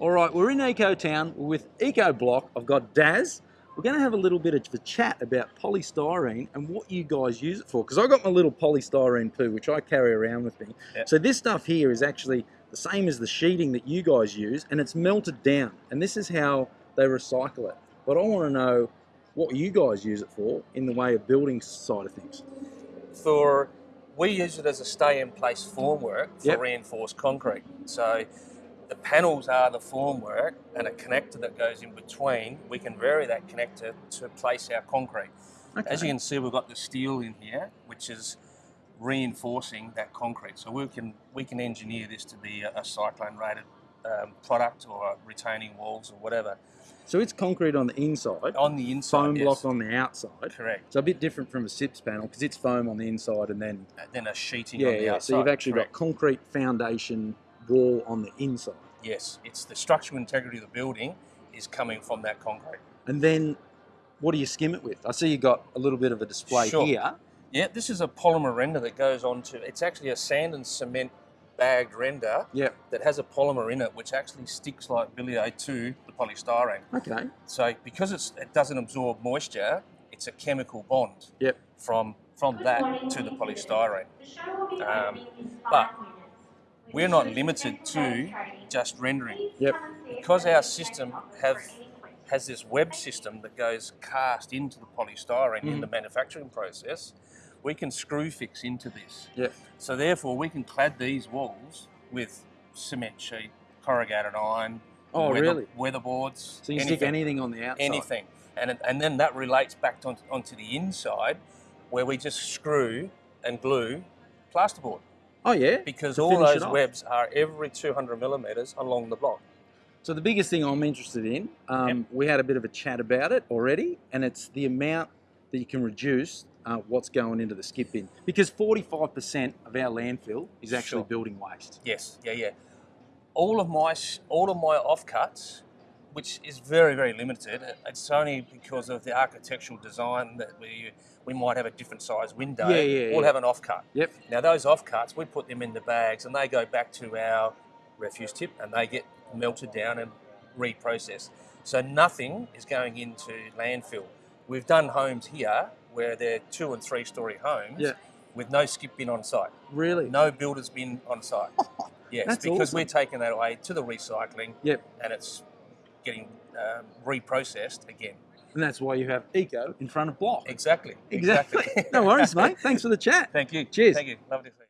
All right, we're in Eco Town with Eco Block. I've got Daz. We're going to have a little bit of a chat about polystyrene and what you guys use it for. Because I've got my little polystyrene poo, which I carry around with me. Yep. So this stuff here is actually the same as the sheeting that you guys use, and it's melted down. And this is how they recycle it. But I want to know what you guys use it for in the way of building side of things. For we use it as a stay-in-place formwork for Yep. reinforced concrete. So the panels are the formwork, and a connector that goes in between. We can vary that connector to place our concrete. As you can see, we've got the steel in here, which is reinforcing that concrete. So we can we can engineer this to be a, a cyclone-rated um, product or retaining walls or whatever So it's concrete on the inside, on the inside. foam yes. block on the outside. Correct. So a bit different from a SIPS panel because it's foam on the inside and then And then a sheeting yeah, on the yeah. outside. So you've actually Correct. got concrete foundation wall on the inside, Yes, it's the structural integrity of the building is coming from that concrete. and then what do you skim it with? I see you got a little bit of a display Sure. here. Yeah, this is a polymer render that goes onto. It's actually a sand and cement bagged render Yeah. that has a polymer in it, which actually sticks like billy to the polystyrene. Okay. So because it's, it doesn't absorb moisture, it's a chemical bond Yep. from from that to the polystyrene. Um, but we're not limited to just rendering. Yep. Because our system have has this web system that goes cast into the polystyrene in mm. the manufacturing process, we can screw fix into this. Yep. So therefore, we can clad these walls with cement sheet, corrugated iron, Oh, weather, really? weatherboards, So you stick anything on the outside. anything, and and then that relates back to, onto the inside, where we just screw and glue plasterboard Oh yeah. because all those webs are every 200 millimeters along the block. So the biggest thing I'm interested in, um, we had a bit of a chat about it already, and it's the amount that you can reduce uh, what's going into the skip bin. Because 45% of our landfill is actually Sure. building waste. Yes, yeah, yeah. All of my all of my offcuts, which is very very limited. It's only because of the architectural design that we we might have a different size window. Yeah, yeah, We'll yeah. have an offcut. Yep. Now those offcuts, we put them in the bags and they go back to our refuse tip and they get melted down and reprocessed. So nothing is going into landfill. We've done homes here where they're two and three story homes Yeah. with no skip bin on site, Really? no builder's bin on site. Yes, That's because awesome. we're taking that away to the recycling Yep. and it's getting um, reprocessed again. And that's why you have eco in front of block. Exactly. Exactly. no worries, mate. Thanks for the chat. Thank you. Cheers. Thank you. Lovely to see you.